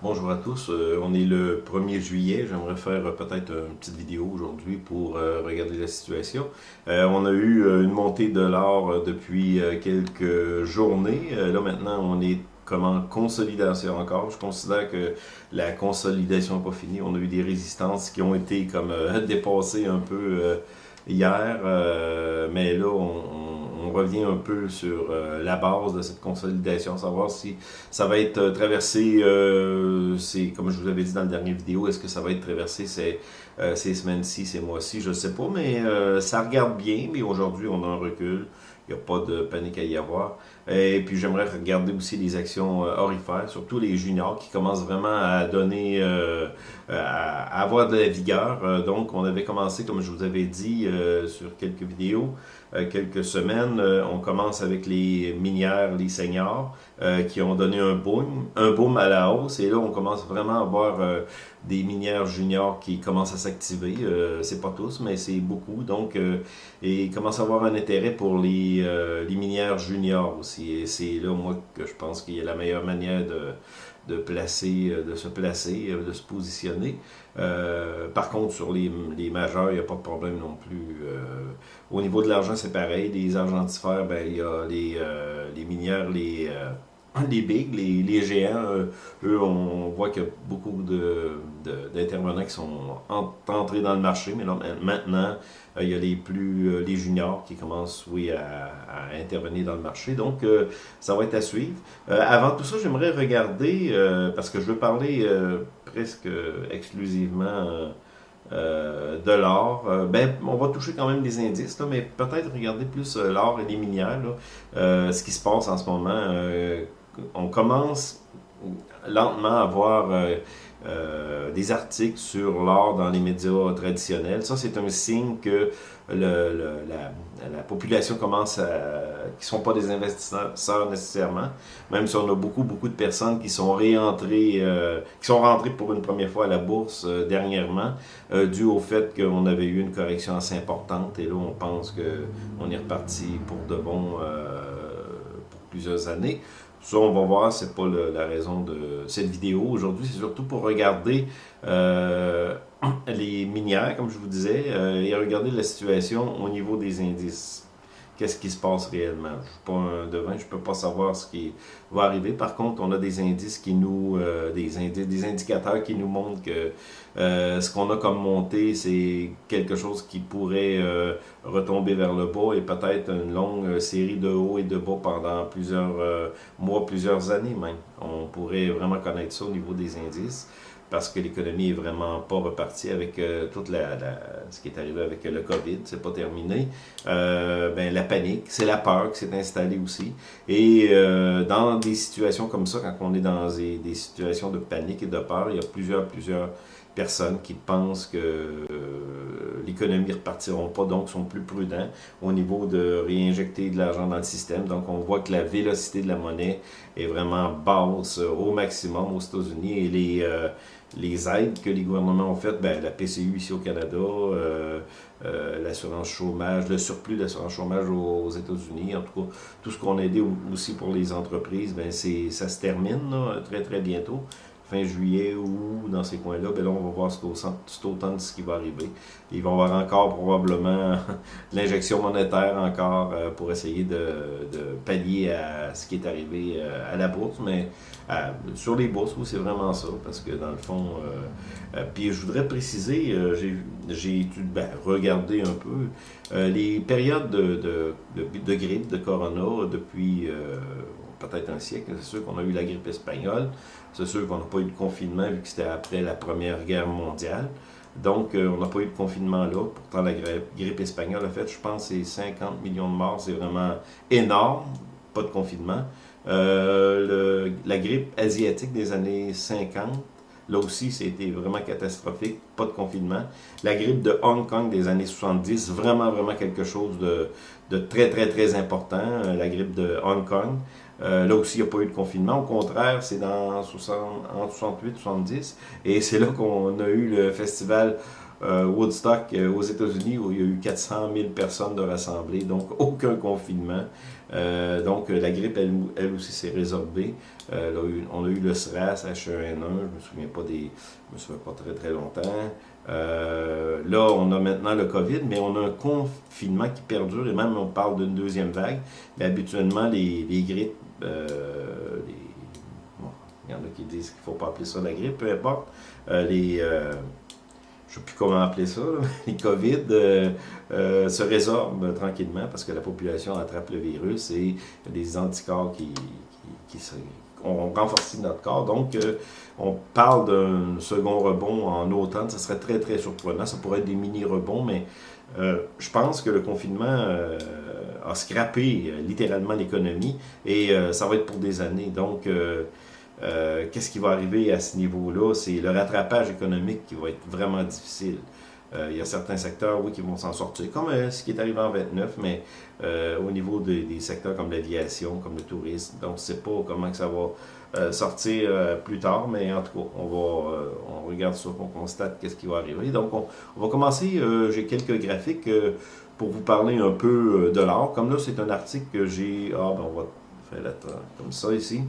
Bonjour à tous, euh, on est le 1er juillet, j'aimerais faire euh, peut-être une petite vidéo aujourd'hui pour euh, regarder la situation. on a eu une montée de l'or depuis quelques journées, là maintenant on est comme en consolidation encore. Je considère que la consolidation n'est pas finie, on a eu des résistances qui ont été comme dépassées un peu hier, mais là on on revient un peu sur euh, la base de cette consolidation, savoir si ça va être euh, traversé, euh, c'est comme je vous avais dit dans la dernière vidéo, est-ce que ça va être traversé ces, ces semaines-ci, ces mois-ci, je ne sais pas, mais ça regarde bien, mais aujourd'hui on a un recul, il n'y a pas de panique à y avoir. Et puis j'aimerais regarder aussi les actions orifères, surtout les juniors qui commencent vraiment à donner, à avoir de la vigueur. donc on avait commencé, comme je vous avais dit sur quelques vidéos, euh, quelques semaines. Euh, on commence avec les minières, les seniors, euh, qui ont donné un boom, un boom à la hausse. Et là, on commence vraiment à voir des minières juniors qui commencent à s'activer. c'est pas tous, mais c'est beaucoup. Donc, et il commence à avoir un intérêt pour les, les minières juniors aussi. C'est là, moi, que je pense qu'il y a la meilleure manière de de placer, de se placer, de se positionner. par contre, sur les, les majeurs, il n'y a pas de problème non plus. au niveau de l'argent, c'est pareil. Les argentifères, ben, il y a les, les minières, les, les bigs, les, les géants, euh, eux, on voit qu'il y a beaucoup d'intervenants de, qui sont entrés dans le marché, mais là, maintenant, euh, il y a les plus euh, les juniors qui commencent, oui, à, intervenir dans le marché. Donc, ça va être à suivre. avant tout ça, j'aimerais regarder, parce que je veux parler presque exclusivement de l'or. ben, on va toucher quand même des indices, mais peut-être regarder plus l'or et les minières, ce qui se passe en ce moment on commence lentement à voir euh, euh, des articles sur l'or dans les médias traditionnels. Ça, c'est un signe que la, population commence à... qui ne sont pas des investisseurs nécessairement, même si on a beaucoup, beaucoup de personnes qui sont réentrées, euh, qui sont rentrées pour une première fois à la bourse dernièrement, dû au fait qu'on avait eu une correction assez importante, et là, on pense qu'on est reparti pour de bon pour plusieurs années. Ça, on va voir, c'est pas la raison de cette vidéo. Aujourd'hui, c'est surtout pour regarder euh, les minières, comme je vous disais, euh, et regarder la situation au niveau des indices qu'est-ce qui se passe réellement? Je ne suis pas un devin, je ne peux pas savoir ce qui va arriver. Par contre, on a des indices qui nous, euh, des, indices, des indicateurs qui nous montrent que euh, ce qu'on a comme montée, c'est quelque chose qui pourrait euh, retomber vers le bas et peut-être une longue série de hauts et de bas pendant plusieurs mois, plusieurs années même. On pourrait vraiment connaître ça au niveau des indices parce que l'économie est vraiment pas repartie avec euh, toute la, ce qui est arrivé avec le COVID, c'est pas terminé. Euh, ben, la panique, c'est la peur qui s'est installée aussi. Et euh, dans des situations comme ça, quand on est dans des, des, situations de panique et de peur, il y a plusieurs, plusieurs personnes qui pensent que l'économie ne repartiront pas, donc sont plus prudents au niveau de réinjecter de l'argent dans le système. Donc on voit que la vélocité de la monnaie est vraiment basse au maximum aux États-Unis et les les aides que les gouvernements ont faites, ben, la PCU ici au Canada, euh, euh, l'assurance chômage, le surplus d'assurance chômage aux, États-Unis, en tout cas, tout ce qu'on a aidé aussi pour les entreprises, ben, ça se termine très très bientôt fin juillet ou dans ces coins-là, ben là, on va voir cet automne ce qui va arriver. Ils vont avoir encore probablement l'injection monétaire encore euh, pour essayer de, de, pallier à ce qui est arrivé euh, à la bourse, mais euh, sur les bourses, oui, c'est vraiment ça, parce que dans le fond, puis je voudrais préciser, j'ai ben, regardé un peu les périodes de, de, de, de grippe, de corona depuis peut-être un siècle. C'est sûr qu'on a eu la grippe espagnole. C'est sûr qu'on n'a pas eu de confinement vu que c'était après la Première Guerre mondiale. Donc, euh, on n'a pas eu de confinement là. Pourtant, la grippe, espagnole a fait, je pense, c'est 50 millions de morts. C'est vraiment énorme. Pas de confinement. Euh, la grippe asiatique des années 50, là aussi, c'était vraiment catastrophique. Pas de confinement. La grippe de Hong Kong des années 70, vraiment, vraiment quelque chose de, très, très, très important. Euh, la grippe de Hong Kong. Euh, là aussi, il n'y a pas eu de confinement. Au contraire, c'est dans 60, en 68-70. Et c'est là qu'on a eu le festival euh, Woodstock euh, aux États-Unis où il y a eu 400 000 personnes de rassemblées. Donc, aucun confinement. donc, la grippe, elle, aussi, s'est résorbée. on a eu le SRAS, H1N1, je me souviens pas des... Je me souviens pas très très longtemps. là, on a maintenant le COVID, mais on a un confinement qui perdure, et même on parle d'une deuxième vague. Mais habituellement, les, les grippes, il y en a qui disent qu'il ne faut pas appeler ça la grippe, peu importe. les je ne sais plus comment appeler ça, les COVID euh, euh, se résorbent tranquillement parce que la population attrape le virus et des anticorps qui, qui, ont renforcé notre corps. Donc, euh, on parle d'un second rebond en automne. Ça serait très, très surprenant. Ça pourrait être des mini-rebonds, mais je pense que le confinement a scrappé littéralement l'économie et ça va être pour des années. Donc, euh, qu'est-ce qui va arriver à ce niveau-là? C'est le rattrapage économique qui va être vraiment difficile. Euh, il y a certains secteurs, oui, qui vont s'en sortir, comme euh, ce qui est arrivé en 29, mais au niveau des secteurs comme l'aviation, comme le tourisme, donc on ne sait pas comment que ça va sortir plus tard, mais en tout cas, on va, on regarde ça, on constate qu'est-ce qui va arriver. Donc, on, va commencer, j'ai quelques graphiques pour vous parler un peu de l'art. Comme là, c'est un article que j'ai, ah ben on va faire la, comme ça ici.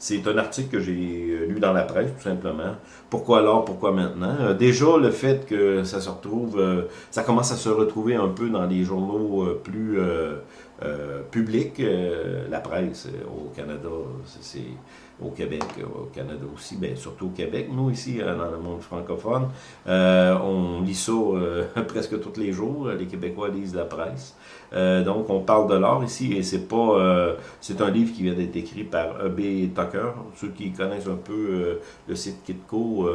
C'est un article que j'ai euh, lu dans la presse, tout simplement. Pourquoi alors, pourquoi maintenant? Euh, déjà, le fait que ça se retrouve, euh, ça commence à se retrouver un peu dans les journaux plus publics. la presse au Canada, c'est au Québec, au Canada aussi, bien, surtout au Québec. Nous, ici, euh, dans le monde francophone, euh, on lit ça euh, presque tous les jours. Les Québécois lisent la presse. donc, on parle de l'art ici, et c'est pas... c'est un livre qui vient d'être écrit par E.B. Tucker. Ceux qui connaissent un peu le site Kitco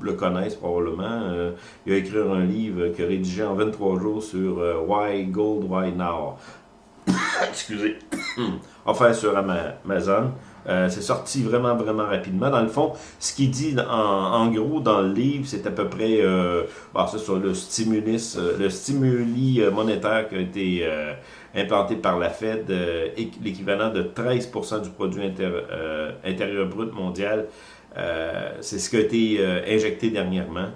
le connaissent probablement. il a écrit un livre qu'il a rédigé en 23 jours sur Why Gold, Why Now? Excusez. enfin, sur Amazon. Euh, c'est sorti vraiment, vraiment rapidement. Dans le fond, ce qu'il dit en, gros dans le livre, c'est à peu près euh, bah, sur le stimulus, euh, le stimuli monétaire qui a été implanté par la Fed, l'équivalent de 13% du produit intérieur brut mondial. c'est ce qui a été injecté dernièrement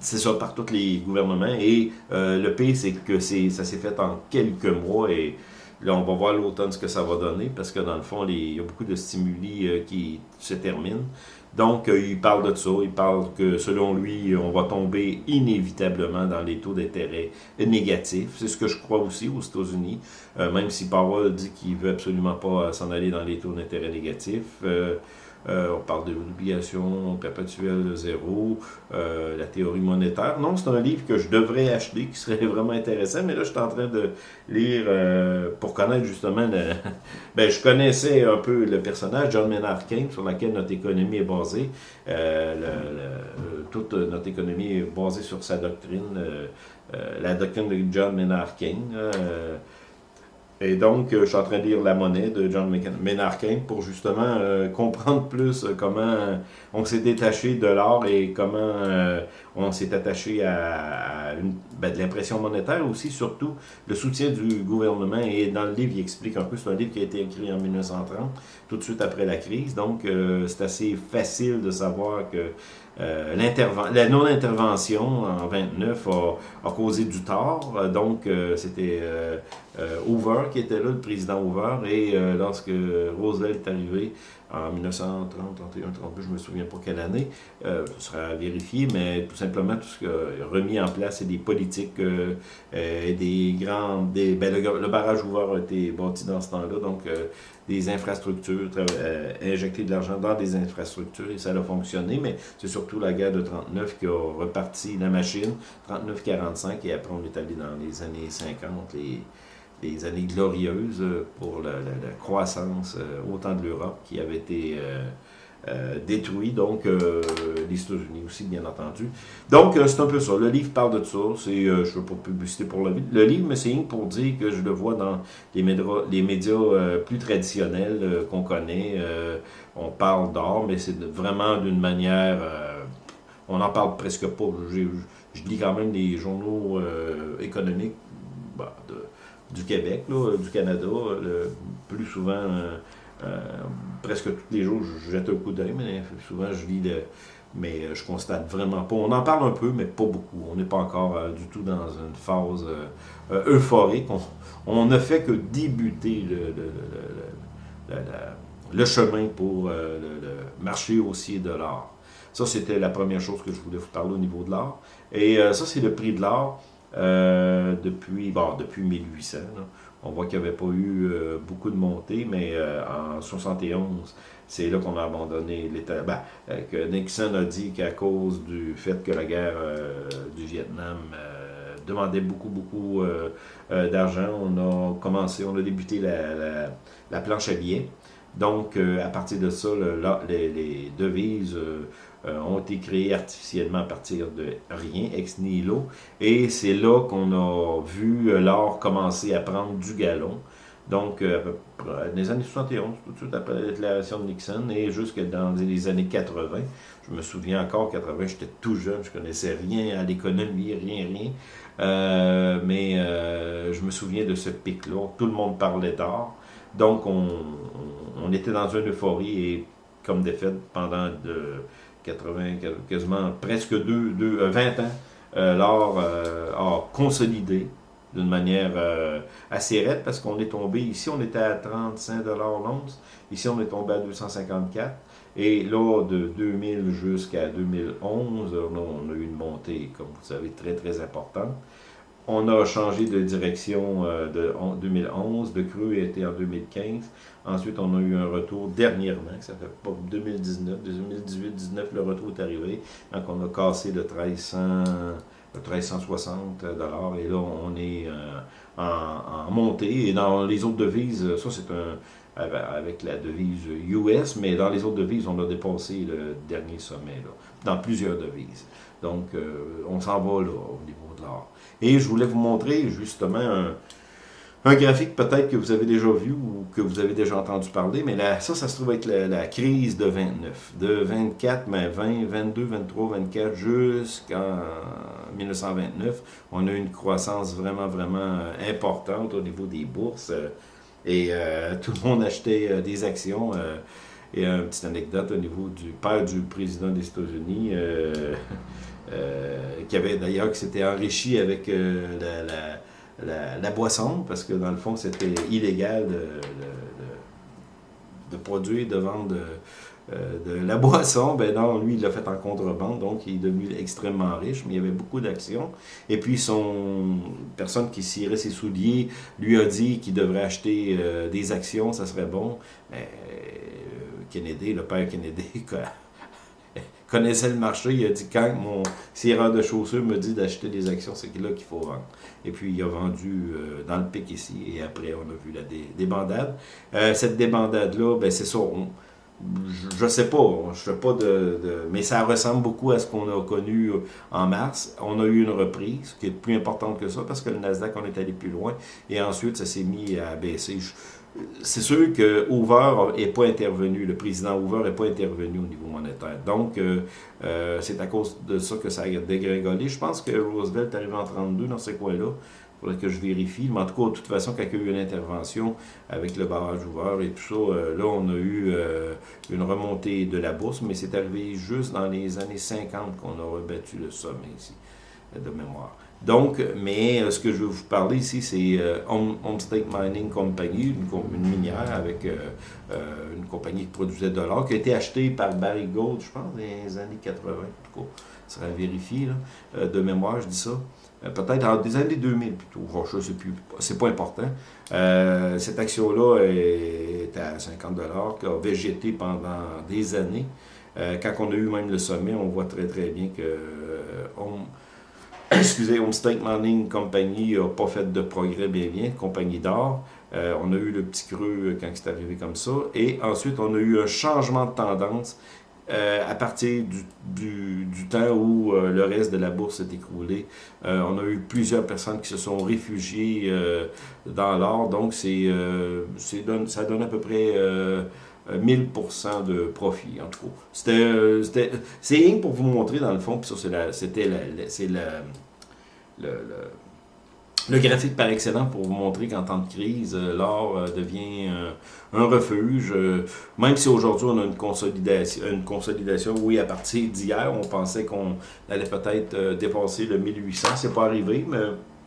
c'est ça par tous les gouvernements. Et le pire, c'est que ça s'est fait en quelques mois et Là, on va voir l'automne ce que ça va donner, parce que dans le fond, il y a beaucoup de stimuli euh, qui se terminent. Donc, euh, il parle de ça, il parle que selon lui, on va tomber inévitablement dans les taux d'intérêt négatifs. C'est ce que je crois aussi aux États-Unis, euh, même si Powell dit qu'il veut absolument pas s'en aller dans les taux d'intérêt négatifs. Euh, on parle de l'obligation perpétuelle zéro, euh, la théorie monétaire. Non, c'est un livre que je devrais acheter, qui serait vraiment intéressant, mais là, je suis en train de lire euh, pour connaître justement... Le... ben, je connaissais un peu le personnage, John Maynard Keynes, sur lequel notre économie est basée. toute notre économie est basée sur sa doctrine, la doctrine de John Maynard Keynes. Et donc, euh, je suis en train de lire La monnaie de John Maynard pour justement euh, comprendre plus euh, comment on s'est détaché de l'or et comment on s'est attaché à, ben, de l'impression monétaire aussi, surtout le soutien du gouvernement. Et dans le livre, il explique un peu, c'est un livre qui a été écrit en 1930, tout de suite après la crise. Donc, c'est assez facile de savoir que euh, la non-intervention en 29 a, causé du tort. Donc, euh, c'était euh, Hoover qui était là, le président Hoover. Et lorsque Roosevelt est arrivé en 1930, 31, 32, je ne me souviens pas quelle année, ce sera vérifié, mais tout simplement, tout ce qui a remis en place, c'est des politiques et des grands... Des, ben, le, barrage Hoover a été bâti dans ce temps-là, donc des infrastructures, injecter de l'argent dans des infrastructures, et ça a fonctionné, mais c'est surtout la guerre de 39 qui a reparti la machine, 39-45, et après on est allé dans les années 50, les, années glorieuses pour la, croissance euh, autant de l'Europe qui avait été euh, euh, détruit, donc les États-Unis aussi, bien entendu. Donc, c'est un peu ça. Le livre parle de ça. C'est, je ne veux pas publicité pour le, le livre, mais c'est pour dire que je le vois dans les médias, les médias plus traditionnels qu'on connaît. on parle d'art, mais c'est vraiment d'une manière on n'en parle presque pas. Je, lis quand même des journaux euh, économiques bah, du Québec, du Canada, le, plus souvent presque tous les jours, je jette un coup d'œil, mais souvent je lis le, mais je constate vraiment pas. On en parle un peu, mais pas beaucoup. On n'est pas encore du tout dans une phase euphorique. On, ne fait que débuter le, le chemin pour le, marché haussier de l'art. Ça, c'était la première chose que je voulais vous parler au niveau de l'art. Et ça, c'est le prix de l'art. Euh, depuis, bon, depuis 1800. On voit qu'il n'y avait pas eu euh, beaucoup de montées, mais euh, en 71, c'est là qu'on a abandonné l'État. Ben, que Nixon a dit qu'à cause du fait que la guerre du Vietnam demandait beaucoup, beaucoup d'argent, on a commencé, on a débuté la, la, planche à billets. Donc, à partir de ça, les, devises euh, ont été créés artificiellement à partir de rien, ex nihilo. Et c'est là qu'on a vu euh, l'or commencer à prendre du galon. Donc, euh, dans les années 71, tout de suite après la déclaration de Nixon, et jusque dans les années 80, je me souviens encore, 80, j'étais tout jeune, je connaissais rien à l'économie, rien, rien. mais je me souviens de ce pic-là, tout le monde parlait d'or. Donc, on, on, était dans une euphorie, et comme des faits, pendant 80, quasiment presque deux, deux, 20 euh, ans, euh, l'or euh, a consolidé d'une manière assez raide parce qu'on est tombé, ici on était à 35 l'once, ici on est tombé à 254, et là de 2000 jusqu'à 2011, on a eu une montée, comme vous savez, très très importante. On a changé de direction euh, de 2011, de creux était en 2015. Ensuite, on a eu un retour dernièrement, ça fait pas 2019, 2018, 2019, le retour est arrivé. Donc, on a cassé le 1300, 1360 dollars et là, on est euh, en, montée. Et dans les autres devises, ça c'est un avec la devise US, mais dans les autres devises, on a dépassé le dernier sommet, là, dans plusieurs devises. Donc, euh, on s'en va là, au niveau de l'or. Et je voulais vous montrer justement un, graphique peut-être que vous avez déjà vu ou que vous avez déjà entendu parler, mais là, ça, ça se trouve être la, crise de 29. De 24, mais 20, 22, 23, 24 jusqu'en 1929, on a eu une croissance vraiment, vraiment euh, importante au niveau des bourses. Euh, et euh, tout le monde achetait des actions. Et une petite anecdote au niveau du père du président des États-Unis, Euh, qui avait d'ailleurs qui s'était enrichi avec euh, la, boisson, parce que dans le fond, c'était illégal de, de, produire, de vendre euh, de, la boisson. Ben non, lui, il l'a fait en contrebande, donc il est devenu extrêmement riche, mais il y avait beaucoup d'actions. Et puis, son personne qui cirait ses souliers lui a dit qu'il devrait acheter des actions, ça serait bon. Kennedy, le père Kennedy, connaissait le marché, il a dit quand mon sireur de chaussures me dit d'acheter des actions, c'est là qu'il faut vendre. Et puis il a vendu euh, dans le pic ici, et après on a vu la débandade. Euh, cette débandade-là, ben c'est ça, je ne sais pas, je sais pas de, mais ça ressemble beaucoup à ce qu'on a connu euh, en mars. On a eu une reprise qui est plus importante que ça parce que le Nasdaq, on est allé plus loin et ensuite ça s'est mis à baisser c'est sûr que Hoover n'est pas intervenu, le président Hoover n'est pas intervenu au niveau monétaire. Donc, euh, euh, c'est à cause de ça que ça a dégringolé. Je pense que Roosevelt est arrivé en 32 dans ces coins-là. Il faudrait que je vérifie. Mais en tout cas, de toute façon, quand il y a eu une intervention avec le barrage Hoover et tout ça, euh, là, on a eu une remontée de la bourse, mais c'est arrivé juste dans les années 50 qu'on a rebattu le sommet ici, de mémoire. Donc, mais euh, ce que je veux vous parler ici, c'est euh, Homestake Mining Company, une, minière avec euh, une compagnie qui produisait de l'or, qui a été achetée par Barry Gold, je pense, dans les années 80, en tout cas, ça sera vérifié, là, de mémoire, je dis ça. Peut-être des années 2000 plutôt, je ne sais c'est pas important. cette action-là est à 50 qui a végété pendant des années. quand on a eu même le sommet, on voit très très bien que excusez, Homestake Mining Company n'a pas fait de progrès bien bien, compagnie d'or. Euh, on a eu le petit creux quand c'est arrivé comme ça. Et ensuite, on a eu un changement de tendance euh, à partir du, du, temps où euh, le reste de la bourse s'est écroulé. on a eu plusieurs personnes qui se sont réfugiées dans l'or. Donc, c'est ça donne à peu près... 1000% de profit, en tout cas. C'était, c'est rien pour vous montrer, dans le fond, puis ça, c'était la, c'est la, le, Le graphique par excellent pour vous montrer qu'en temps de crise, euh, l'or euh, devient euh, un refuge. Même si aujourd'hui on a une consolidation, une consolidation, oui, à partir d'hier, on pensait qu'on allait peut-être dépasser le 1800. C'est pas arrivé, mais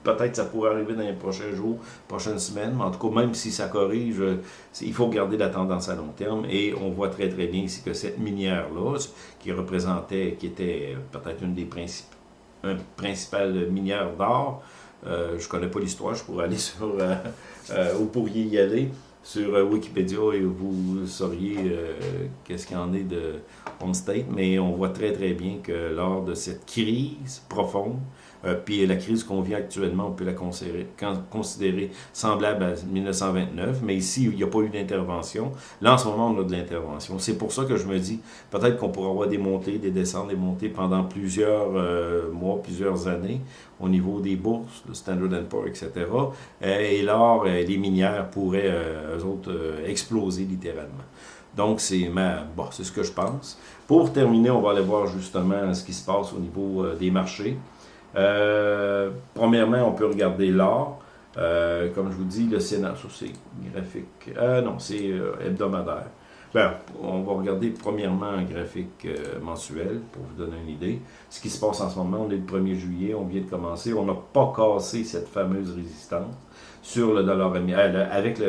peut-être ça pourrait arriver dans les prochains jours, prochaines semaines. Mais en tout cas, même si ça corrige, il faut garder la tendance à long terme. Et on voit très très bien ici que cette minière-là, qui représentait, qui était peut-être une des principales minières d'or, euh, je connais pas l'histoire, je pourrais aller sur, euh, euh, vous pourriez y aller sur Wikipédia et vous sauriez qu'est-ce qu'il en est de On State, mais on voit très très bien que lors de cette crise profonde, euh, puis la crise qu'on vit actuellement, on peut la considérer, semblable à 1929, mais ici, il n'y a pas eu d'intervention. Là, en ce moment, on a de l'intervention. C'est pour ça que je me dis, peut-être qu'on pourra avoir des montées, des descentes, des montées pendant plusieurs euh, mois, plusieurs années au niveau des bourses, le Standard Poor's, etc. Euh, et l'or, les minières pourraient, eux autres, exploser littéralement. Donc, c'est bon, c'est ce que je pense. Pour terminer, on va aller voir justement ce qui se passe au niveau des marchés. Euh, premièrement, on peut regarder l'or. Euh, comme je vous dis, le Sénat, ça c'est graphique. Euh, non, c'est hebdomadaire. Ben, on va regarder premièrement un graphique mensuel pour vous donner une idée. Ce qui se passe en ce moment, on est le 1er juillet, on vient de commencer. On n'a pas cassé cette fameuse résistance sur le dollar avec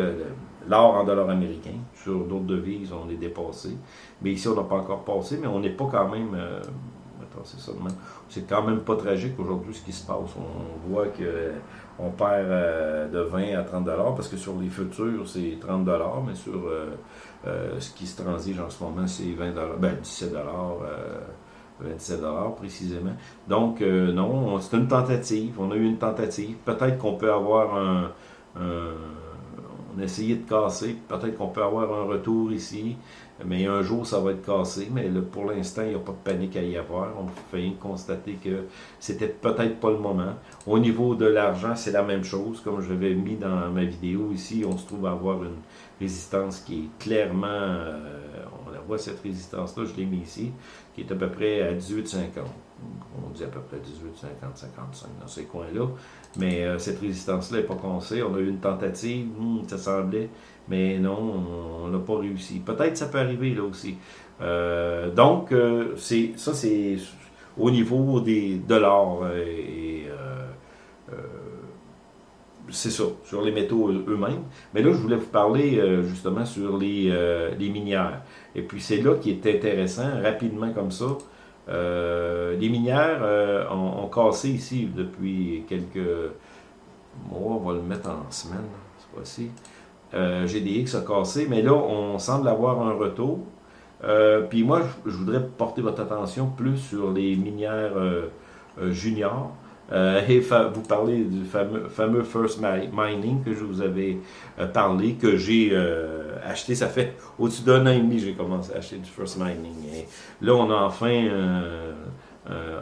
l'or en dollars américain. Sur d'autres devises, on est dépassé. Mais ici, on n'a pas encore passé, mais on n'est pas quand même c'est quand même pas tragique aujourd'hui ce qui se passe. On voit qu'on perd euh, de 20 à 30 parce que sur les futurs, c'est 30 mais sur euh, euh, ce qui se transige en ce moment, c'est 20 ben 17 27 précisément. Donc, non, c'est une tentative. On a eu une tentative. Peut-être qu'on peut avoir un, on a essayé de casser. Peut-être qu'on peut avoir un retour ici. Mais un jour, ça va être cassé. Mais pour l'instant, il n'y a pas de panique à y avoir. On fait constater que c'était peut-être pas le moment. Au niveau de l'argent, c'est la même chose. Comme je l'avais mis dans ma vidéo ici, on se trouve à avoir une résistance qui est clairement... Euh, on la voit, cette résistance-là, je l'ai mis ici, qui est à peu près à 18,50. On dit à peu près 18, 50, 55 dans ces coins-là. Mais euh, cette résistance-là n'est pas cassée. On a eu une tentative, hmm, ça semblait mais non, on n'a pas réussi. Peut-être ça peut arriver là aussi. Euh, donc, euh, c'est ça c'est au niveau des dollars euh, et c'est ça, sur les métaux eux-mêmes. Mais là, je voulais vous parler justement sur les, les, minières. Et puis c'est là qui est intéressant, rapidement comme ça. les minières ont, cassé ici depuis quelques mois, on va le mettre en semaine, cette fois-ci. Euh, GDX a cassé, mais là, on semble avoir un retour. Euh, puis moi, je, voudrais porter votre attention plus sur les minières euh, juniors. et vous parler du fameux, fameux First Mining que je vous avais parlé, que j'ai acheté, ça fait au-dessus d'un an et demi j'ai commencé à acheter du First Mining. Là, on a enfin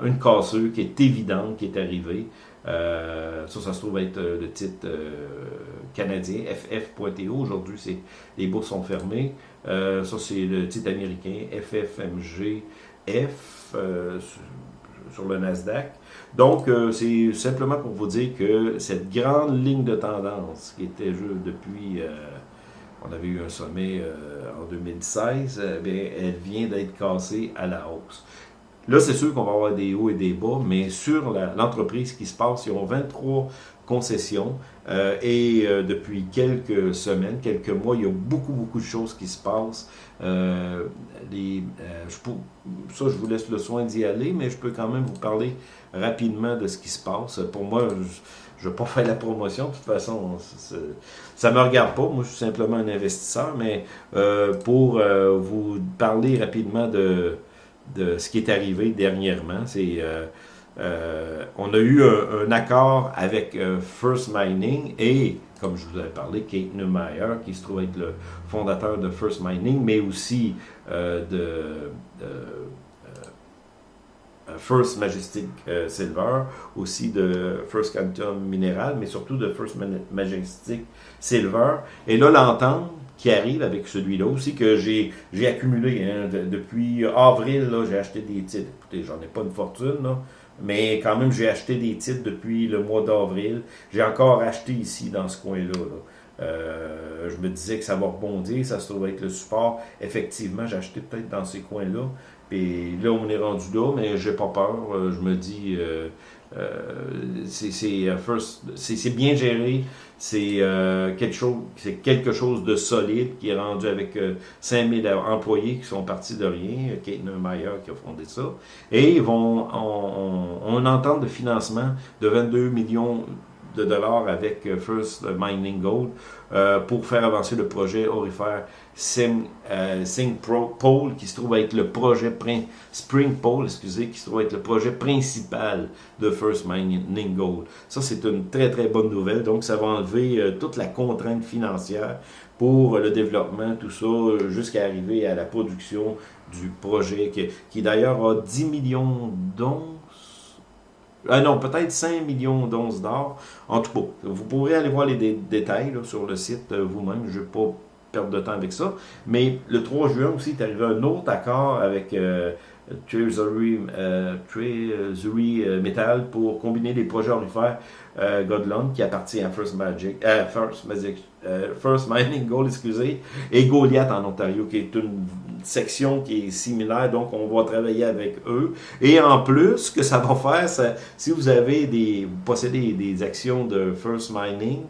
une casseuse qui est évidente, qui est arrivée. Euh, ça, ça se trouve être euh, le titre euh, canadien, FF.TO. Aujourd'hui, les bourses sont fermées. ça, c'est le titre américain, FFMG F sur le Nasdaq. Donc, c'est simplement pour vous dire que cette grande ligne de tendance qui était depuis, on avait eu un sommet en 2016, eh elle vient d'être cassée à la hausse. Là, c'est sûr qu'on va avoir des hauts et des bas, mais sur l'entreprise qui se passe, ils ont 23 concessions euh, et euh, depuis quelques semaines, quelques mois, il y a beaucoup, beaucoup de choses qui se passent. Euh, les, je ça, je vous laisse le soin d'y aller, mais je peux quand même vous parler rapidement de ce qui se passe. Pour moi, je ne vais pas faire la promotion, de toute façon, ça ne me regarde pas. Moi, je suis simplement un investisseur, mais pour vous parler rapidement de de ce qui est arrivé dernièrement. C'est euh, euh, on a eu un, accord avec euh, First Mining et, comme je vous avais parlé, Kate Neumeyer, qui se trouve être le fondateur de First Mining, mais aussi de, First Majestic Silver, aussi de First Quantum Mineral, mais surtout de First Majestic Silver. Et là, l'entente qui arrive avec celui-là aussi, que j'ai accumulé hein, depuis avril, j'ai acheté des titres. Écoutez, j'en ai pas une fortune. Mais quand même, j'ai acheté des titres depuis le mois d'avril. J'ai encore acheté ici, dans ce coin-là. Euh, je me disais que ça va rebondir, ça se trouve être le support. Effectivement, j'ai acheté peut-être dans ces coins-là. Puis là, on est rendu là, mais j'ai pas peur. Euh, je me dis, euh, c'est bien géré. C'est quelque chose quelque chose de solide qui est rendu avec 5000 employés qui sont partis de rien. Kate Neumeyer qui a fondé ça. Et ils vont, on, on, on de financement de 22 millions de dollars avec euh, First Mining Gold euh, pour faire avancer le projet orifère Sing, euh, Pole, qui se trouve être le projet Spring Pole, excusez, qui se trouve être le projet principal de First Mining Gold. Ça, c'est une très très bonne nouvelle. Donc, ça va enlever toute la contrainte financière pour le développement, tout ça, jusqu'à arriver à la production du projet, qui, d'ailleurs a 10 millions d'onces ah non, peut-être 5 millions d'onces d'or. En tout cas, vous pourrez aller voir les détails sur le site euh, vous-même. Je ne vais pas perdre de temps avec ça. Mais le 3 juin aussi, est arrivé un autre accord avec euh, Treasury, euh, euh, Metal pour combiner les projets orifères Godland qui appartient à First Magic, First, Magic First Mining Gold, excusez, et Goliath en Ontario, qui est une section qui est similaire, donc on va travailler avec eux. Et en plus, ce que ça va faire, si vous avez des, possédez des actions de First Mining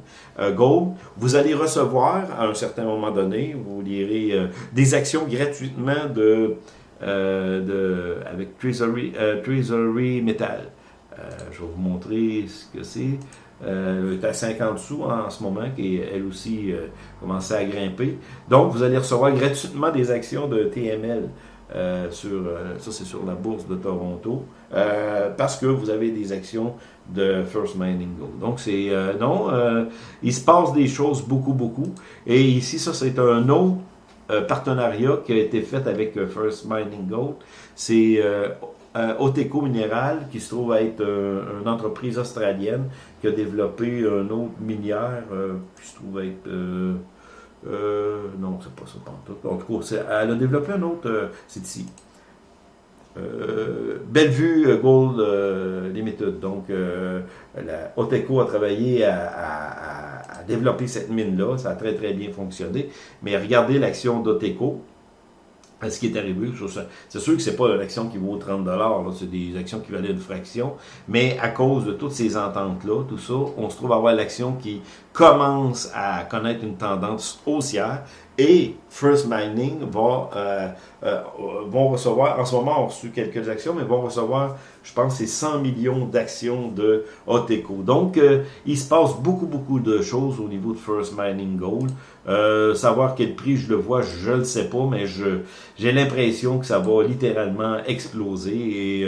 Gold, vous allez recevoir à un certain moment donné, vous lirez des actions gratuitement de euh, de, avec Treasury, euh, Treasury Metal. Euh, je vais vous montrer ce que c'est. Elle est à 50 sous en ce moment, qui elle aussi commençait à grimper. Donc, vous allez recevoir gratuitement des actions de TML. sur, ça c'est sur la bourse de Toronto, parce que vous avez des actions de First Mining Gold. Donc c'est non, il se passe des choses beaucoup beaucoup. Et ici ça c'est un autre euh, partenariat qui a été fait avec euh, First Mining Gold. C'est euh, Oteco Mineral, qui se trouve être une entreprise australienne qui a développé un autre minière qui se trouve être... non, c'est pas ça, pas. En tout cas, elle a développé un autre, c'est ici. Bellevue Gold Limited. Donc, Oteco a travaillé à développer cette mine-là. Ça a très, très bien fonctionné. Mais regardez l'action d'Oteco. Ce qui est arrivé, c'est sûr que c'est pas une action qui vaut 30 c'est des actions qui valaient une fraction, mais à cause de toutes ces ententes-là, tout ça, on se trouve à avoir l'action qui commence à connaître une tendance haussière, et First Mining va, euh, euh, vont recevoir, en ce moment on a reçu quelques actions, mais vont recevoir, je pense, c'est 100 millions d'actions de Oteco. Donc, euh, il se passe beaucoup, beaucoup de choses au niveau de First Mining Gold. savoir quel prix je le vois, je ne le sais pas, mais j'ai l'impression que ça va littéralement exploser et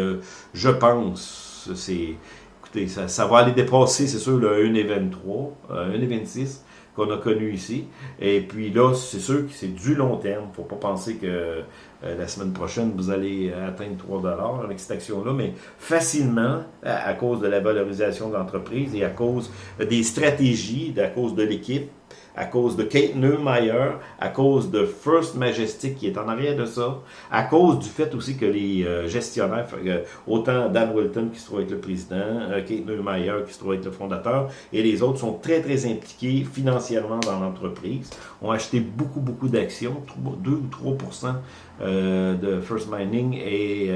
je pense, écoutez, ça, ça, va aller dépasser, c'est sûr, le 1,23, 1,26 qu'on a connu ici. Et puis là, c'est sûr que c'est du long terme. faut pas penser que euh, la semaine prochaine, vous allez atteindre 3 avec cette action-là, mais facilement, à, cause de la valorisation de l'entreprise et à cause des stratégies, à cause de l'équipe, à cause de Kate Neumeyer, à cause de First Majestic qui est en arrière de ça, à cause du fait aussi que les euh, gestionnaires, euh, autant Dan Wilton qui se trouve être le président, euh, Kate Neumeyer qui se trouve être le fondateur, et les autres sont très très impliqués financièrement dans l'entreprise, ont acheté beaucoup beaucoup d'actions, 2 ou 3% de First Mining, et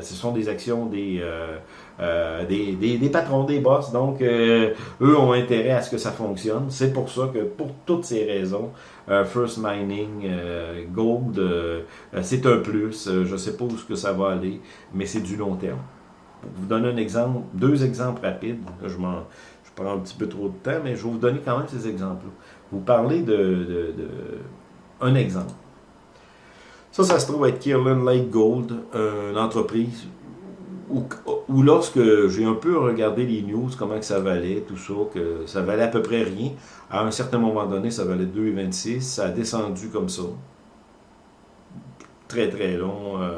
ce sont des actions des euh, des, des, patrons, des boss. Donc, euh, eux ont intérêt à ce que ça fonctionne. C'est pour ça que, pour toutes ces raisons, euh, First Mining, Gold, c'est un plus. je sais pas où ce que ça va aller, mais c'est du long terme. Pour vous donner un exemple, deux exemples rapides, je, je prends un petit peu trop de temps, mais je vais vous donner quand même ces exemples-là. Vous parlez de, de, un exemple. Ça, ça se trouve être Kirlan Lake Gold, une entreprise ou, lorsque j'ai un peu regardé les news, comment ça valait, tout ça, que ça valait à peu près rien. À un certain moment donné, ça valait 2,26. Ça a descendu comme ça. Très, très long. Euh,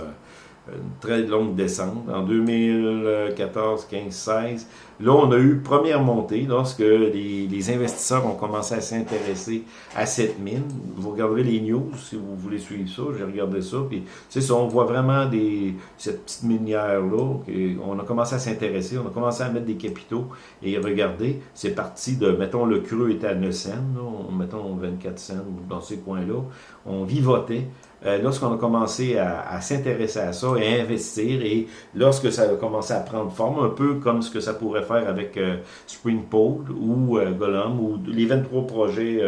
une très longue descente. En 2014, 15, 16, là, on a eu première montée lorsque les, les investisseurs ont commencé à s'intéresser à cette mine. Vous regarderez les news si vous voulez suivre ça. J'ai regardé ça. Puis, ça, on voit vraiment des, cette petite minière-là. On a commencé à s'intéresser. On a commencé à mettre des capitaux. Et regardez, c'est parti de, mettons, le creux était à 9 cents, mettons 24 cents dans ces coins-là. On vivotait. Euh, lorsqu'on a commencé à, s'intéresser à ça et à investir, et lorsque ça a commencé à prendre forme, un peu comme ce que ça pourrait faire avec euh, Springpole ou euh, Gollum, ou les 23 projets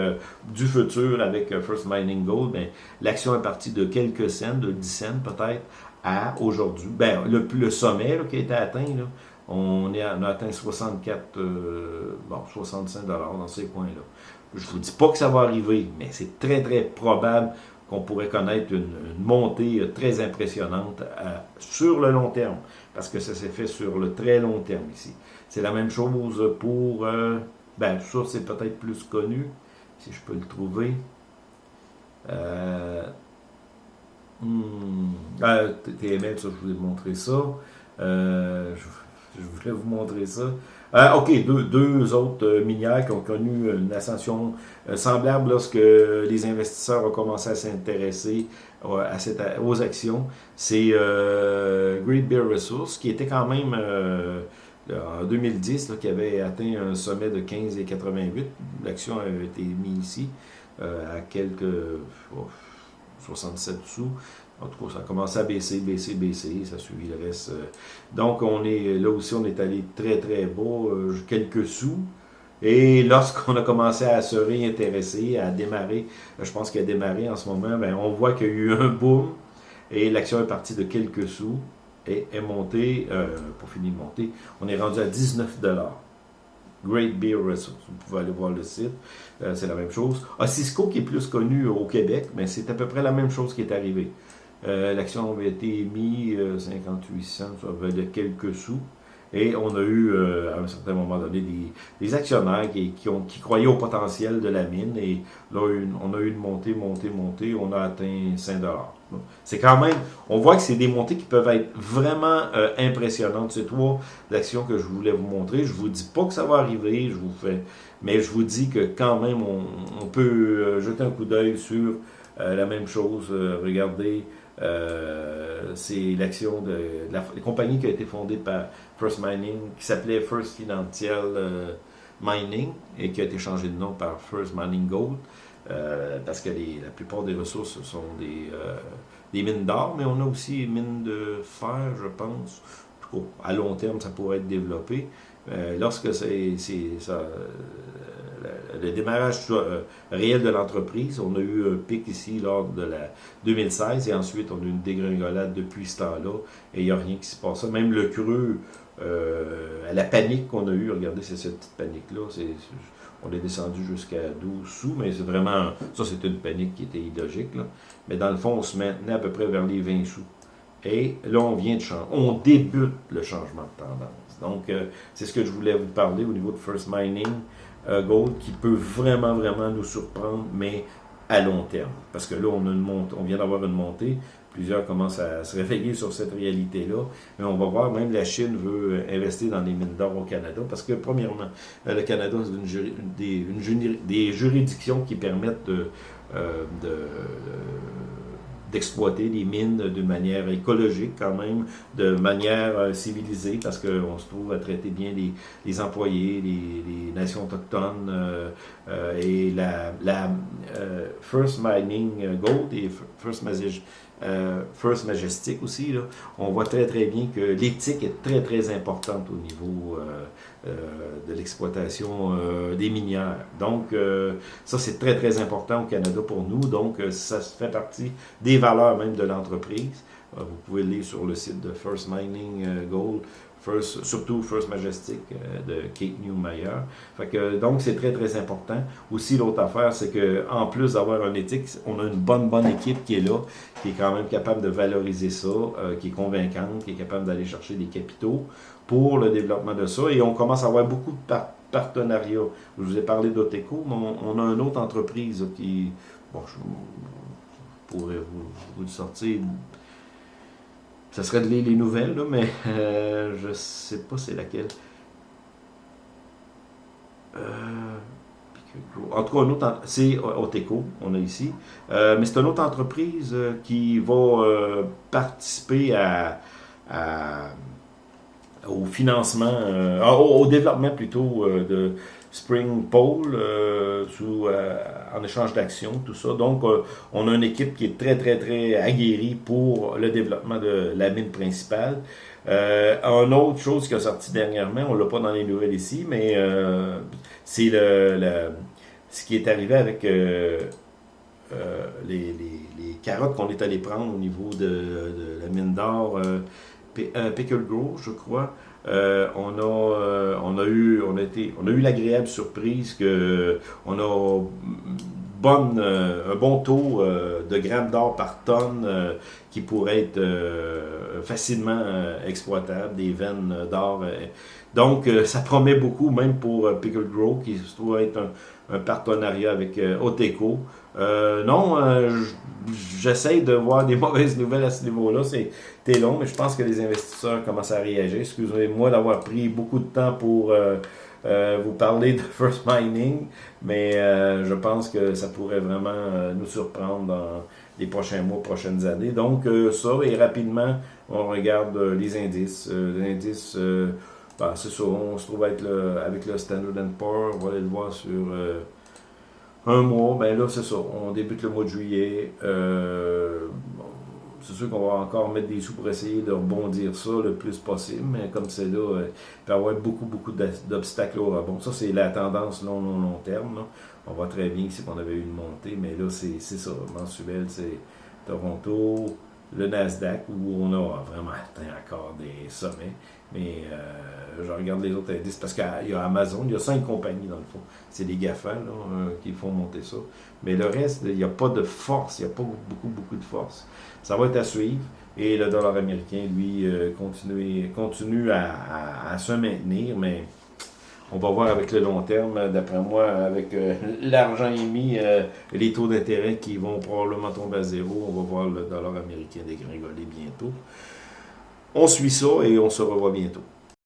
du futur avec First Mining Gold, ben, l'action est partie de quelques cents, de 10 cents peut-être, à aujourd'hui. Ben, le, le sommet qui a été atteint, là, on, est, on a atteint 64, bon, 65 dollars dans ces coins-là. Je vous dis pas que ça va arriver, mais c'est très, très probable qu'on pourrait connaître une, montée très impressionnante euh, sur le long terme, parce que ça s'est fait sur le très long terme ici. C'est la même chose pour, euh, ben ça c'est peut-être plus connu, si je peux le trouver. Euh, TML, ça je voulais montrer ça. Euh, je voulais vous montrer ça. Euh, OK, deux, autres euh, minières qui ont connu une ascension euh, semblable lorsque les investisseurs ont commencé à s'intéresser aux actions. C'est Great Bear Resources, qui était quand même en 2010, qui avait atteint un sommet de 15,88. L'action avait été mise ici à quelques 67 sous. En tout cas, ça a commencé à baisser, baisser, baisser, ça a suivi le reste. Euh. Donc, on est là aussi, on est allé très, très bas, euh, quelques sous. Et lorsqu'on a commencé à se réintéresser, à démarrer, je pense qu'il a démarré en ce moment, ben, on voit qu'il y a eu un boom et l'action est partie de quelques sous et est montée, euh, pour finir de monter, on est rendu à 19 Great Beer Resources. Vous pouvez aller voir le site, c'est la même chose. Cisco qui est plus connu au Québec, mais c'est à peu près la même chose qui est arrivée. Euh, l'action avait été émise 58 cents, ça valait quelques sous. Et on a eu, euh, à un certain moment donné, des, actionnaires qui, ont, qui, croyaient au potentiel de la mine. Et là, on a eu une montée, montée, montée. On a atteint 5 C'est quand même, on voit que c'est des montées qui peuvent être vraiment euh, impressionnantes. C'est trois actions que je voulais vous montrer. Je vous dis pas que ça va arriver, je vous fais, mais je vous dis que quand même, on, peut jeter un coup d'œil sur la même chose. regardez. Euh, c'est l'action de, la, compagnie qui a été fondée par First Mining, qui s'appelait First Financial euh, Mining et qui a été changé de nom par First Mining Gold. Euh, parce que la plupart des ressources sont des, des mines d'or, mais on a aussi mines de fer, je pense. À long terme, ça pourrait être développé. lorsque c'est ça, le démarrage euh, réel de l'entreprise. On a eu un pic ici lors de la 2016 et ensuite on a eu une dégringolade depuis ce temps-là et il n'y a rien qui se passe. Même le creux, euh, la panique qu'on a eue, regardez, c'est cette petite panique-là. On est descendu jusqu'à 12 sous, mais c'est vraiment, ça c'était une panique qui était illogique. Mais dans le fond, on se maintenait à peu près vers les 20 sous. Et là, on vient de changer. On débute le changement de tendance. Donc, euh, c'est ce que je voulais vous parler au niveau de First Mining. Euh, gold qui peut vraiment, vraiment nous surprendre, mais à long terme. Parce que là, on, a une montée, on vient d'avoir une montée. Plusieurs commencent à se réveiller sur cette réalité-là. Mais on va voir, même la Chine veut investir dans les mines d'or au Canada. Parce que, premièrement, euh, le Canada, c'est une, des, juridictions qui permettent de, euh, de d'exploiter les mines d'une manière écologique quand même, de manière euh, civilisée, parce qu'on se trouve à traiter bien les, employés, les, nations autochtones, euh, euh, et la, la First Mining Gold et First Magic euh, First Majestic aussi, on voit très très bien que l'éthique est très très importante au niveau euh, euh, de l'exploitation des minières. Donc ça c'est très très important au Canada pour nous, donc ça fait partie des valeurs même de l'entreprise. vous pouvez lire sur le site de First Mining Gold surtout First Majestic euh, de Kate Newmeyer. Fait que, donc, c'est très, très important. Aussi, l'autre affaire, c'est que en plus d'avoir un éthique, on a une bonne, bonne équipe qui est là, qui est quand même capable de valoriser ça, euh, qui est convaincante, qui est capable d'aller chercher des capitaux pour le développement de ça. Et on commence à avoir beaucoup de partenariats. Je vous ai parlé d'Oteco, mais on, a une autre entreprise qui, bon, je, pourrais vous, vous sortir ça serait de lire les nouvelles, là, mais euh, je sais pas c'est laquelle. Euh, en tout cas, autre, c'est Oteco, on a ici. Euh, mais c'est une autre entreprise euh, qui va participer au financement, au, développement plutôt de Spring Pole sous, en échange d'actions, tout ça. Donc, on a une équipe qui est très, très, très aguerrie pour le développement de la mine principale. Euh, une autre chose qui a sorti dernièrement, on l'a pas dans les nouvelles ici, mais c'est le, ce qui est arrivé avec euh, euh, les, carottes qu'on est allé prendre au niveau de, la mine d'or euh, Pickle Grove, je crois. On a on a eu on a été on a eu l'agréable surprise que on a bonne, un bon taux de grammes d'or par tonne qui pourrait être facilement exploitable, des veines d'or. donc, ça promet beaucoup, même pour Pickle Grove, qui se trouve être un, un partenariat avec euh, Oteco. Euh, non, euh, j'essaie de voir des mauvaises nouvelles à ce niveau-là. C'est long, mais je pense que les investisseurs commencent à réagir. Excusez-moi d'avoir pris beaucoup de temps pour vous parler de First Mining, mais je pense que ça pourrait vraiment nous surprendre dans les prochains mois, prochaines années. Donc, ça, et rapidement, on regarde les indices. les indices ben, c'est ça, on se trouve avec le, avec le Standard Poor's, on va aller le voir sur euh, un mois. Ben là, c'est ça, on débute le mois de juillet. Euh, c'est sûr qu'on va encore mettre des sous pour essayer de rebondir ça le plus possible, mais comme c'est là, euh, il va y avoir beaucoup, beaucoup d'obstacles au rebond. Ça, c'est la tendance long, long, long terme. On voit très bien ici qu'on avait eu une montée, mais là, c'est ça, mensuel, c'est Toronto, le Nasdaq, où on a vraiment atteint encore des sommets. Mais euh, je regarde les autres indices parce qu'il y a Amazon, il y a cinq compagnies dans le fond. C'est les GAFA euh, qui font monter ça. Mais le reste, il n'y a pas de force, il n'y a pas beaucoup, beaucoup de force. Ça va être à suivre. Et le dollar américain, lui, euh, continue, continue à, se maintenir, mais on va voir avec le long terme, d'après moi, avec l'argent émis, les taux d'intérêt qui vont probablement tomber à zéro, on va voir le dollar américain dégringoler bientôt. On suit ça et on se revoit bientôt.